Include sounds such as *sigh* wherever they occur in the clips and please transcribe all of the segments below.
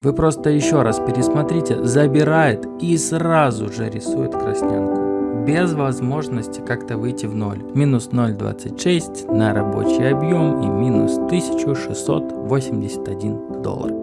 Вы просто еще раз пересмотрите, забирает и сразу же рисует краснянку. Без возможности как-то выйти в ноль. Минус 0,26 на рабочий объем и минус 1681 доллар.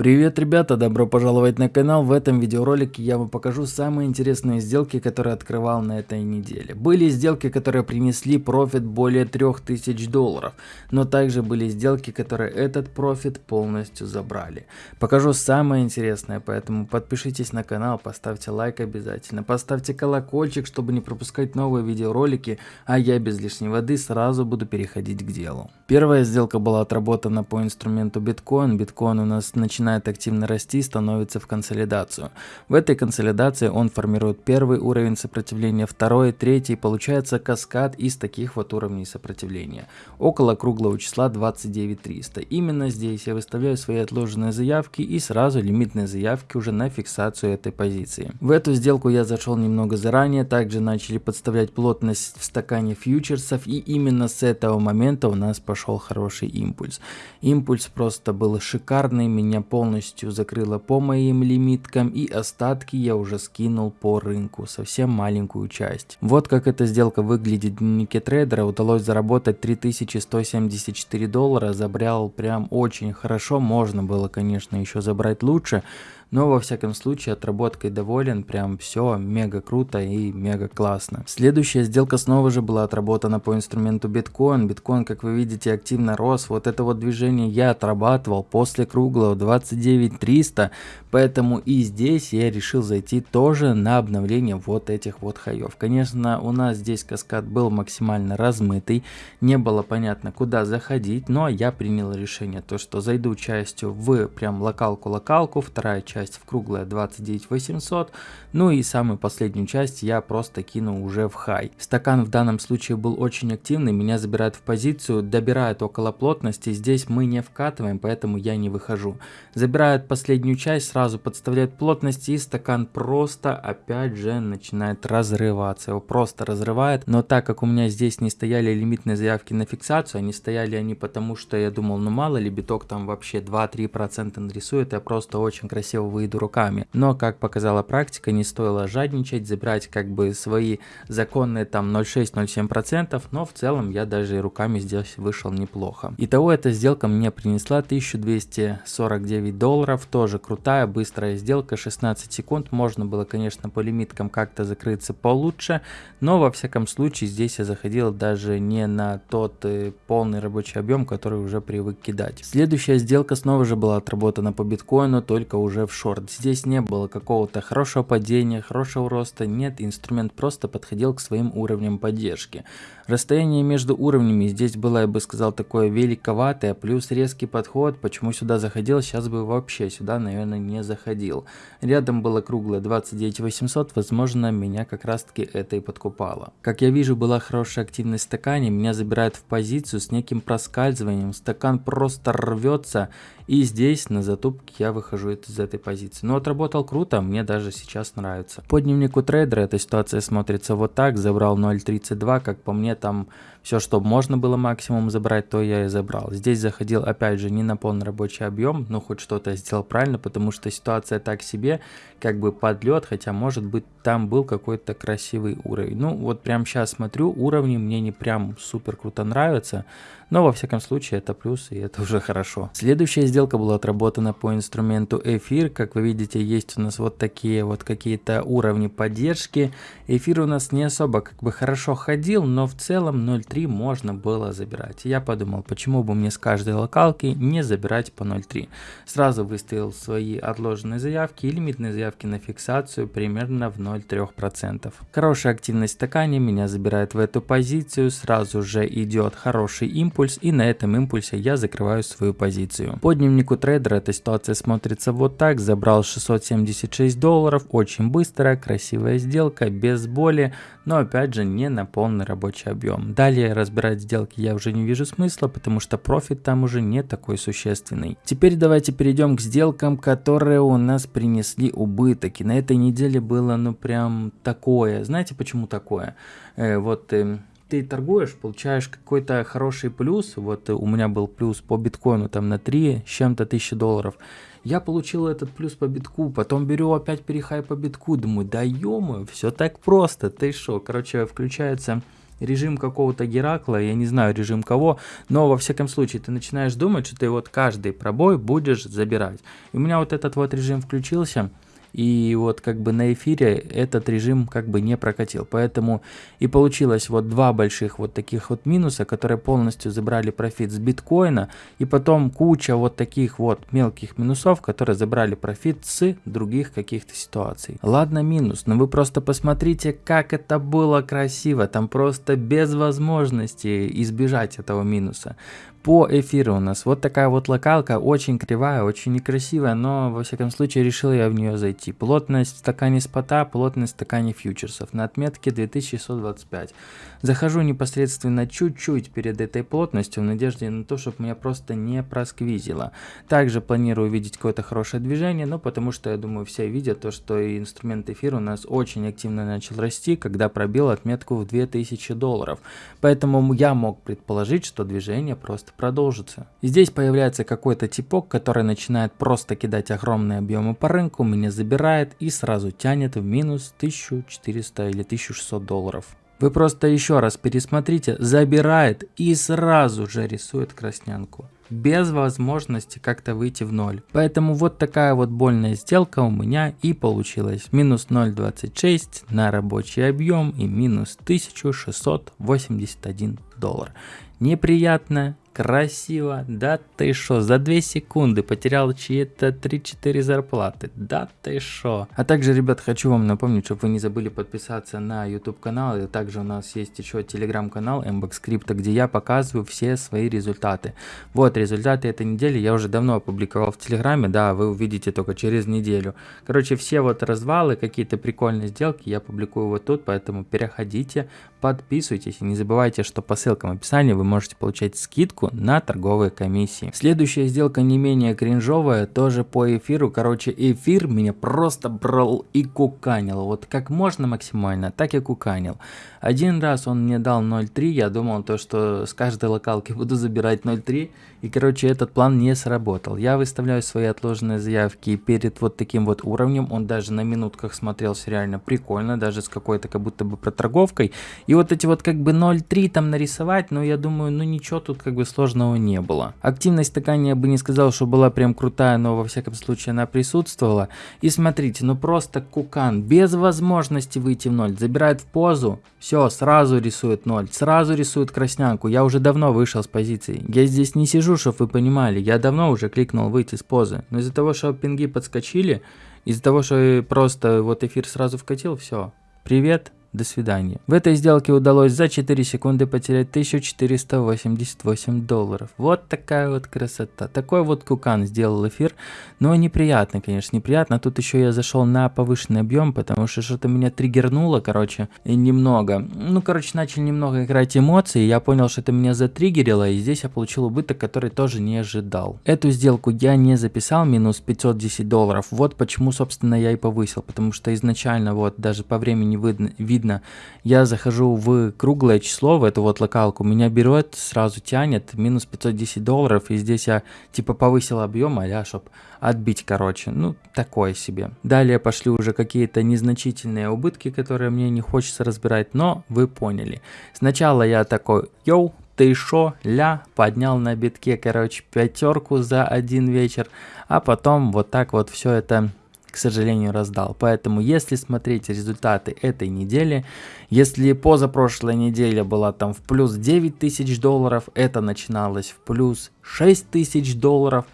Привет, ребята! Добро пожаловать на канал. В этом видеоролике я вам покажу самые интересные сделки, которые открывал на этой неделе. Были сделки, которые принесли профит более 3000 долларов, но также были сделки, которые этот профит полностью забрали. Покажу самое интересное, поэтому подпишитесь на канал, поставьте лайк обязательно, поставьте колокольчик, чтобы не пропускать новые видеоролики, а я без лишней воды сразу буду переходить к делу. Первая сделка была отработана по инструменту биткоин. Биткоин у нас начинает начинает активно расти, становится в консолидацию. В этой консолидации он формирует первый уровень сопротивления, второй, третий, получается каскад из таких вот уровней сопротивления. Около круглого числа 29300. Именно здесь я выставляю свои отложенные заявки и сразу лимитные заявки уже на фиксацию этой позиции. В эту сделку я зашел немного заранее, также начали подставлять плотность в стакане фьючерсов и именно с этого момента у нас пошел хороший импульс. Импульс просто был шикарный, меня полностью закрыла по моим лимиткам и остатки я уже скинул по рынку, совсем маленькую часть. Вот как эта сделка выглядит в дневнике трейдера, удалось заработать 3174 доллара, забрал прям очень хорошо, можно было конечно еще забрать лучше, но во всяком случае отработкой доволен, прям все мега круто и мега классно. Следующая сделка снова же была отработана по инструменту биткоин. Биткоин, как вы видите, активно рос. Вот это вот движение я отрабатывал после круглого 29300, поэтому и здесь я решил зайти тоже на обновление вот этих вот хаев. Конечно, у нас здесь каскад был максимально размытый, не было понятно куда заходить, но я принял решение, то что зайду частью в прям локалку-локалку, вторая часть часть в круглое 29 800, ну и самую последнюю часть я просто кину уже в хай. Стакан в данном случае был очень активный, меня забирают в позицию, добирают около плотности, здесь мы не вкатываем, поэтому я не выхожу. Забирают последнюю часть, сразу подставляют плотность и стакан просто опять же начинает разрываться, его просто разрывает, но так как у меня здесь не стояли лимитные заявки на фиксацию, они стояли они потому, что я думал, ну мало ли биток там вообще 2-3% нарисует, я просто очень красиво выйду руками. Но, как показала практика, не стоило жадничать, забирать как бы свои законные там 0,6-0,7%, но в целом я даже и руками здесь вышел неплохо. Итого эта сделка мне принесла 1249 долларов, тоже крутая, быстрая сделка, 16 секунд, можно было, конечно, по лимиткам как-то закрыться получше, но во всяком случае здесь я заходил даже не на тот э, полный рабочий объем, который уже привык кидать. Следующая сделка снова же была отработана по биткоину, только уже в шорт. Здесь не было какого-то хорошего падения, хорошего роста, нет, инструмент просто подходил к своим уровням поддержки. Расстояние между уровнями здесь было, я бы сказал, такое великоватое, плюс резкий подход, почему сюда заходил, сейчас бы вообще сюда, наверное, не заходил. Рядом было круглое 29 800, возможно, меня как раз таки это и подкупало. Как я вижу, была хорошая активность в стакане, меня забирают в позицию с неким проскальзыванием, стакан просто рвется, и здесь на затупке я выхожу из этой позиции. Но отработал круто, мне даже сейчас нравится. По дневнику трейдера эта ситуация смотрится вот так. Забрал 0.32, как по мне там все, что можно было максимум забрать, то я и забрал. Здесь заходил опять же не на полный рабочий объем, но хоть что-то сделал правильно, потому что ситуация так себе, как бы подлет, хотя может быть там был какой-то красивый уровень. Ну вот прям сейчас смотрю, уровни мне не прям супер круто нравятся, но во всяком случае это плюс и это уже хорошо. Следующая сделка была отработана по инструменту эфир, как вы видите есть у нас вот такие вот какие-то уровни поддержки. Эфир у нас не особо как бы хорошо ходил, но в целом 0 0.3 можно было забирать. Я подумал, почему бы мне с каждой локалки не забирать по 0.3. Сразу выставил свои отложенные заявки и лимитные заявки на фиксацию примерно в 0,3%. Хорошая активность в стакане меня забирает в эту позицию, сразу же идет хороший импульс и на этом импульсе я закрываю свою позицию. По дневнику трейдера эта ситуация смотрится вот так, забрал 676 долларов, очень быстрая, красивая сделка, без боли, но опять же не на полный рабочий объем. Далее разбирать сделки я уже не вижу смысла, потому что профит там уже не такой существенный. Теперь давайте перейдем к сделкам, которые у нас принесли убыток. И на этой неделе было ну прям такое. Знаете почему такое? Э, вот... Э, ты торгуешь, получаешь какой-то хороший плюс, вот у меня был плюс по биткоину там на 3 с чем-то тысячи долларов, я получил этот плюс по битку, потом беру опять перехай по битку, думаю, да ё все так просто, ты шо, короче, включается режим какого-то Геракла, я не знаю режим кого, но во всяком случае ты начинаешь думать, что ты вот каждый пробой будешь забирать. И у меня вот этот вот режим включился, и вот как бы на эфире этот режим как бы не прокатил. Поэтому и получилось вот два больших вот таких вот минуса, которые полностью забрали профит с биткоина. И потом куча вот таких вот мелких минусов, которые забрали профит с других каких-то ситуаций. Ладно минус, но вы просто посмотрите, как это было красиво. Там просто без возможности избежать этого минуса по эфиру у нас вот такая вот локалка, очень кривая, очень некрасивая, но во всяком случае решил я в нее зайти. Плотность в стакане спота, плотность в стакане фьючерсов на отметке 2625. Захожу непосредственно чуть-чуть перед этой плотностью в надежде на то, чтобы меня просто не просквизило. Также планирую увидеть какое-то хорошее движение, но потому что я думаю все видят то, что инструмент эфир у нас очень активно начал расти, когда пробил отметку в 2000 долларов. Поэтому я мог предположить, что движение просто рост продолжится. Здесь появляется какой-то типок, который начинает просто кидать огромные объемы по рынку, меня забирает и сразу тянет в минус 1400 или 1600 долларов. Вы просто еще раз пересмотрите, забирает и сразу же рисует краснянку. Без возможности как-то выйти в ноль. Поэтому вот такая вот больная сделка у меня и получилась. Минус 0.26 на рабочий объем и минус 1681 доллар. Неприятно, Красиво, да ты шо, за 2 секунды потерял чьи-то 3-4 зарплаты, да ты шо. А также, ребят, хочу вам напомнить, чтобы вы не забыли подписаться на YouTube канал, и также у нас есть еще телеграм-канал MBX где я показываю все свои результаты. Вот результаты этой недели я уже давно опубликовал в телеграме, да, вы увидите только через неделю. Короче, все вот развалы, какие-то прикольные сделки я публикую вот тут, поэтому переходите, подписывайтесь и не забывайте, что по ссылкам в описании вы можете получать скидку на торговые комиссии. Следующая сделка не менее кринжовая, тоже по эфиру. Короче, эфир меня просто брал и куканил. Вот как можно максимально, так и куканил. Один раз он мне дал 0.3, я думал то, что с каждой локалки *laughs* буду забирать 0.3. И короче, этот план не сработал. Я выставляю свои отложенные заявки перед вот таким вот уровнем. Он даже на минутках смотрелся реально прикольно, даже с какой-то как будто бы проторговкой. И вот эти вот как бы 0.3 там нарисовать, но я думаю, ну ничего тут как бы сложного не было. Активность такая я бы не сказал, что была прям крутая, но во всяком случае она присутствовала. И смотрите, ну просто кукан, без возможности выйти в ноль, забирает в позу, все, сразу рисует ноль, сразу рисует краснянку. Я уже давно вышел с позиции. Я здесь не сижу, чтобы вы понимали, я давно уже кликнул выйти с позы. Но из-за того, что пинги подскочили, из-за того, что просто вот эфир сразу вкатил, все. Привет, до свидания. В этой сделке удалось за 4 секунды потерять 1488 долларов. Вот такая вот красота. Такой вот кукан сделал эфир. Но неприятно, конечно, неприятно. Тут еще я зашел на повышенный объем, потому что что-то меня триггернуло, короче, немного. Ну, короче, начали немного играть эмоции. Я понял, что это меня затриггерило, и здесь я получил убыток, который тоже не ожидал. Эту сделку я не записал, минус 510 долларов. Вот почему, собственно, я и повысил. Потому что изначально, вот, даже по времени видно, видно видно, я захожу в круглое число, в эту вот локалку, меня берет, сразу тянет, минус 510 долларов, и здесь я типа повысил объем, а чтоб отбить, короче, ну, такое себе. Далее пошли уже какие-то незначительные убытки, которые мне не хочется разбирать, но вы поняли. Сначала я такой, йоу, ты шо, ля, поднял на битке, короче, пятерку за один вечер, а потом вот так вот все это к сожалению, раздал. Поэтому, если смотреть результаты этой недели, если позапрошлая неделя была там в плюс 9 тысяч долларов, это начиналось в плюс 6 тысяч долларов,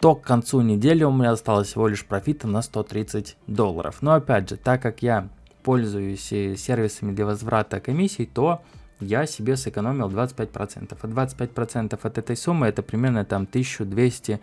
то к концу недели у меня осталось всего лишь профита на 130 долларов. Но опять же, так как я пользуюсь э, сервисами для возврата комиссий, то я себе сэкономил 25%. А 25% от этой суммы это примерно там 1200 э,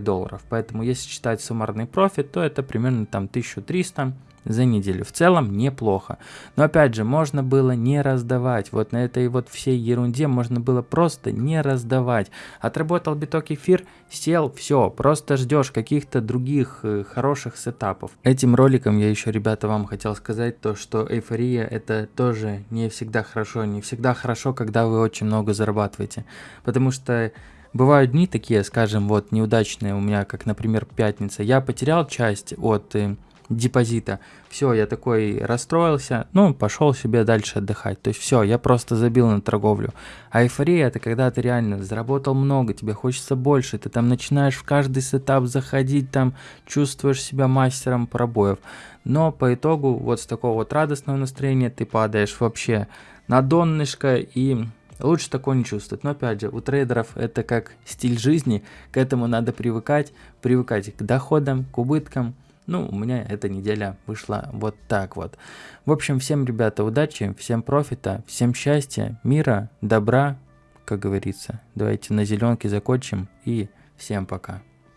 долларов. Поэтому если считать суммарный профит, то это примерно там 1300 за неделю. В целом неплохо. Но опять же, можно было не раздавать. Вот на этой вот всей ерунде можно было просто не раздавать. Отработал биток эфир, сел, все, просто ждешь каких-то других э, хороших сетапов. Этим роликом я еще, ребята, вам хотел сказать то, что эйфория это тоже не всегда хорошо. Не всегда хорошо, когда вы очень много зарабатываете. Потому что Бывают дни такие, скажем, вот неудачные у меня, как, например, пятница. Я потерял часть от э, депозита. Все, я такой расстроился, ну, пошел себе дальше отдыхать. То есть все, я просто забил на торговлю. А эйфория это когда ты реально заработал много, тебе хочется больше, ты там начинаешь в каждый сетап заходить, там чувствуешь себя мастером пробоев. Но по итогу вот с такого вот радостного настроения ты падаешь вообще на донышко и Лучше такое не чувствовать. Но опять же, у трейдеров это как стиль жизни, к этому надо привыкать, привыкать к доходам, к убыткам, ну, у меня эта неделя вышла вот так вот. В общем, всем, ребята, удачи, всем профита, всем счастья, мира, добра, как говорится. Давайте на зеленке закончим и всем пока.